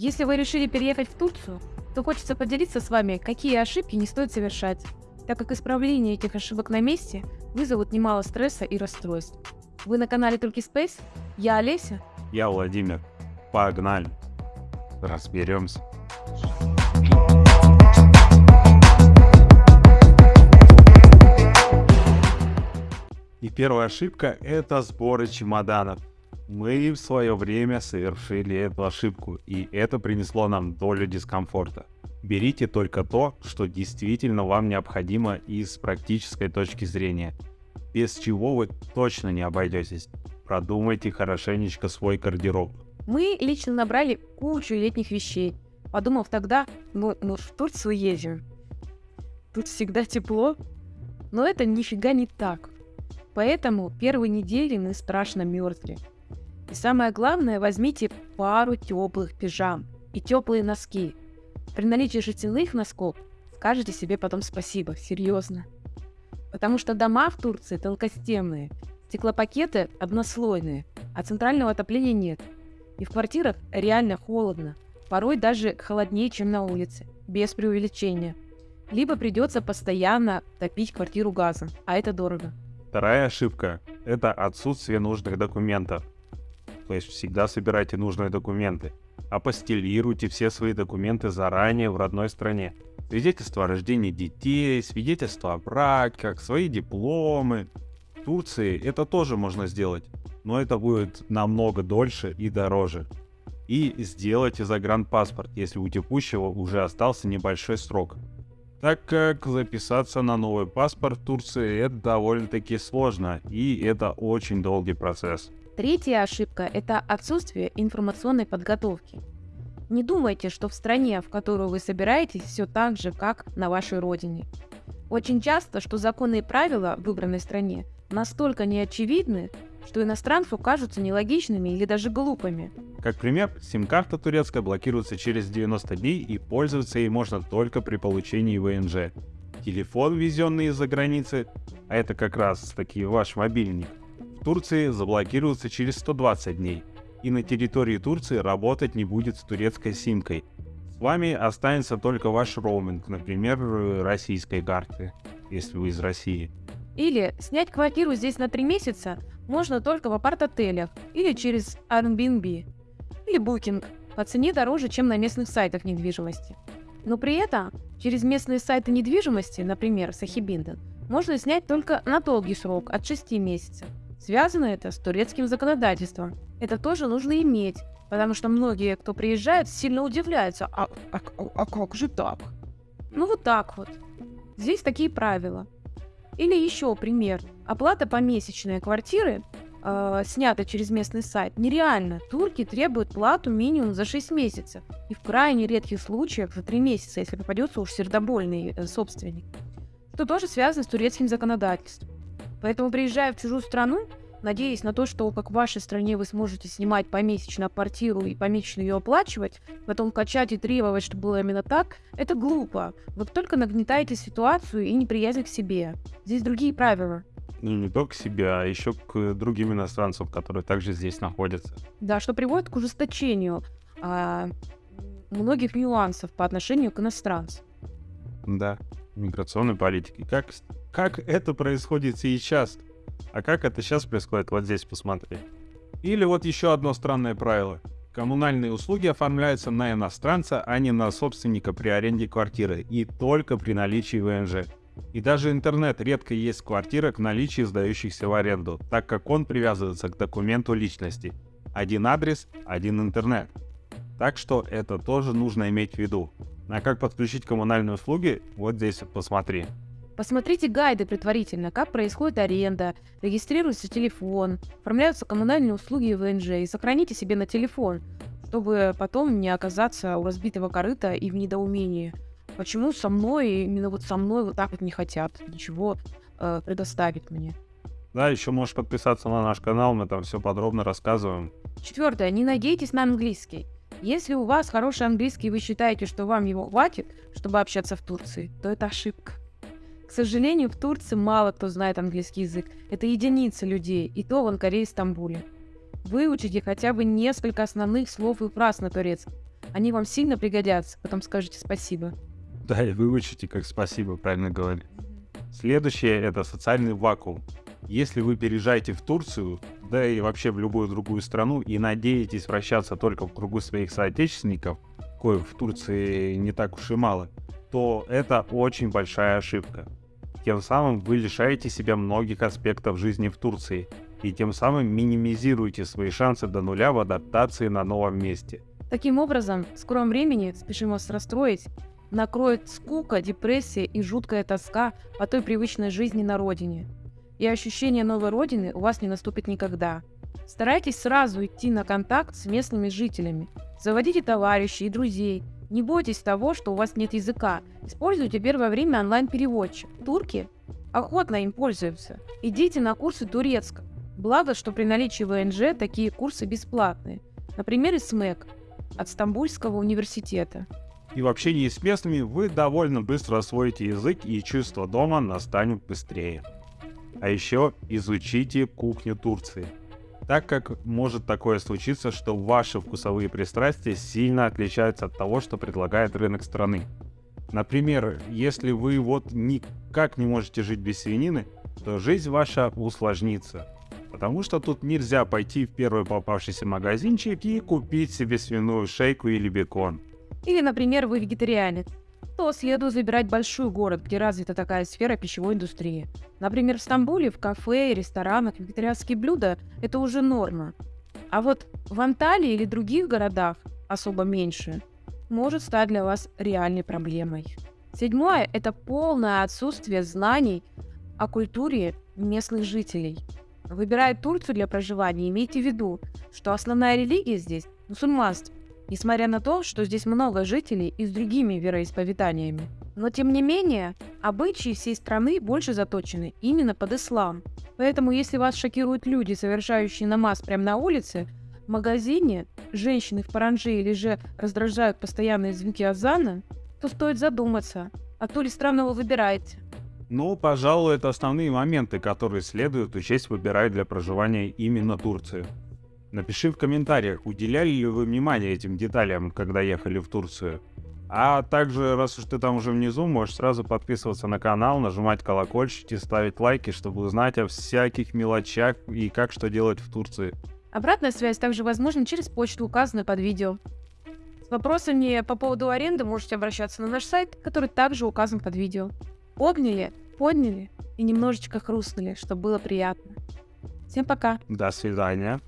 Если вы решили переехать в Турцию, то хочется поделиться с вами, какие ошибки не стоит совершать, так как исправление этих ошибок на месте вызовут немало стресса и расстройств. Вы на канале Turkey Space? Я Олеся. Я Владимир. Погнали. Разберемся. И первая ошибка – это сборы чемоданов. Мы в свое время совершили эту ошибку, и это принесло нам долю дискомфорта. Берите только то, что действительно вам необходимо из практической точки зрения, без чего вы точно не обойдетесь. Продумайте хорошенечко свой гардероб. Мы лично набрали кучу летних вещей, подумав тогда, ну, ну в Турцию едем. Тут всегда тепло. Но это нифига не так. Поэтому первые недели мы страшно мерзли. И самое главное, возьмите пару теплых пижам и теплые носки. При наличии шерстяных носков скажете себе потом спасибо, серьезно. Потому что дома в Турции толкостенные, стеклопакеты однослойные, а центрального отопления нет. И в квартирах реально холодно, порой даже холоднее, чем на улице, без преувеличения. Либо придется постоянно топить квартиру газом, а это дорого. Вторая ошибка – это отсутствие нужных документов. Есть всегда собирайте нужные документы. Апостелируйте все свои документы заранее в родной стране. Свидетельство о рождении детей, свидетельство о браках, свои дипломы. В Турции это тоже можно сделать, но это будет намного дольше и дороже. И сделайте загранпаспорт, если у текущего уже остался небольшой срок так как записаться на новый паспорт Турции это довольно-таки сложно, и это очень долгий процесс. Третья ошибка – это отсутствие информационной подготовки. Не думайте, что в стране, в которую вы собираетесь, все так же, как на вашей родине. Очень часто, что законы и правила в выбранной стране настолько неочевидны, что иностранцу кажутся нелогичными или даже глупыми. Как пример, сим-карта турецкая блокируется через 90 дней и пользоваться ей можно только при получении ВНЖ. Телефон, везенный из-за границы, а это как раз таки ваш мобильник, Турции заблокируется через 120 дней, и на территории Турции работать не будет с турецкой симкой. С вами останется только ваш роуминг, например, российской карты, если вы из России. Или снять квартиру здесь на 3 месяца можно только в апарт-отелях или через Airbnb или Booking по цене дороже, чем на местных сайтах недвижимости. Но при этом через местные сайты недвижимости, например, Сахибинден, можно снять только на долгий срок, от 6 месяцев. Связано это с турецким законодательством. Это тоже нужно иметь, потому что многие, кто приезжает, сильно удивляются. А, а, а как же так? Ну вот так вот. Здесь такие правила. Или еще пример. Оплата помесячной квартиры, э, снята через местный сайт, нереально. Турки требуют плату минимум за 6 месяцев. И в крайне редких случаях за 3 месяца, если попадется уж сердобольный э, собственник. Что тоже связано с турецким законодательством. Поэтому, приезжая в чужую страну, надеясь на то, что как в вашей стране вы сможете снимать помесячно квартиру и помесячно ее оплачивать, потом качать и требовать, чтобы было именно так, это глупо. Вы только нагнетаете ситуацию и неприязнь к себе. Здесь другие правила. Ну, не только к себе, а еще к другим иностранцам, которые также здесь находятся. Да, что приводит к ужесточению а, многих нюансов по отношению к иностранцам. Да, миграционной политики. Как, как это происходит сейчас? А как это сейчас происходит? Вот здесь посмотри. Или вот еще одно странное правило. Коммунальные услуги оформляются на иностранца, а не на собственника при аренде квартиры, и только при наличии ВНЖ. И даже интернет редко есть в квартирах наличии сдающихся в аренду, так как он привязывается к документу личности. Один адрес, один интернет. Так что это тоже нужно иметь в виду. А как подключить коммунальные услуги, вот здесь посмотри. Посмотрите гайды предварительно, как происходит аренда, регистрируется телефон, оформляются коммунальные услуги ВНЖ и сохраните себе на телефон, чтобы потом не оказаться у разбитого корыта и в недоумении. Почему со мной, именно вот со мной вот так вот не хотят ничего э, предоставить мне? Да, еще можешь подписаться на наш канал, мы там все подробно рассказываем. Четвертое, не надейтесь на английский. Если у вас хороший английский и вы считаете, что вам его хватит, чтобы общаться в Турции, то это ошибка. К сожалению, в Турции мало кто знает английский язык. Это единицы людей, и то в Анкаре и Стамбуле. Выучите хотя бы несколько основных слов и фраз на турецком. Они вам сильно пригодятся, потом скажете спасибо. Да, и выучите, как спасибо, правильно говорить. Следующее — это социальный вакуум. Если вы переезжаете в Турцию, да и вообще в любую другую страну, и надеетесь вращаться только в кругу своих соотечественников, коих в Турции не так уж и мало, то это очень большая ошибка. Тем самым вы лишаете себя многих аспектов жизни в Турции, и тем самым минимизируете свои шансы до нуля в адаптации на новом месте. Таким образом, в скором времени, спешим вас расстроить, накроет скука, депрессия и жуткая тоска по той привычной жизни на родине. И ощущение новой родины у вас не наступит никогда. Старайтесь сразу идти на контакт с местными жителями. Заводите товарищей и друзей. Не бойтесь того, что у вас нет языка. Используйте первое время онлайн-переводчик. Турки охотно им пользуются. Идите на курсы турецкого. Благо, что при наличии ВНЖ такие курсы бесплатные. Например, из СМЭК от Стамбульского университета. И в общении с местными вы довольно быстро освоите язык и чувство дома настанет быстрее. А еще изучите кухню Турции. Так как может такое случиться, что ваши вкусовые пристрастия сильно отличаются от того, что предлагает рынок страны. Например, если вы вот никак не можете жить без свинины, то жизнь ваша усложнится. Потому что тут нельзя пойти в первый попавшийся магазинчик и купить себе свиную шейку или бекон. Или, например, вы вегетарианец, то следует выбирать большой город, где развита такая сфера пищевой индустрии. Например, в Стамбуле в кафе и ресторанах вегетарианские блюда – это уже норма. А вот в Анталии или других городах, особо меньше, может стать для вас реальной проблемой. Седьмое – это полное отсутствие знаний о культуре местных жителей. Выбирая Турцию для проживания, имейте в виду, что основная религия здесь – мусульманство несмотря на то, что здесь много жителей и с другими вероисповеданиями. Но тем не менее, обычаи всей страны больше заточены именно под ислам. Поэтому если вас шокируют люди, совершающие намаз прямо на улице, в магазине, женщины в паранже или же раздражают постоянные звуки азана, то стоит задуматься, а то ли странно вы выбираете. Ну, пожалуй, это основные моменты, которые следует учесть, выбирая для проживания именно Турцию. Напиши в комментариях, уделяли ли вы внимание этим деталям, когда ехали в Турцию. А также, раз уж ты там уже внизу, можешь сразу подписываться на канал, нажимать колокольчики, ставить лайки, чтобы узнать о всяких мелочах и как что делать в Турции. Обратная связь также возможна через почту, указанную под видео. С вопросами по поводу аренды можете обращаться на наш сайт, который также указан под видео. Обняли, подняли и немножечко хрустнули, чтобы было приятно. Всем пока. До свидания.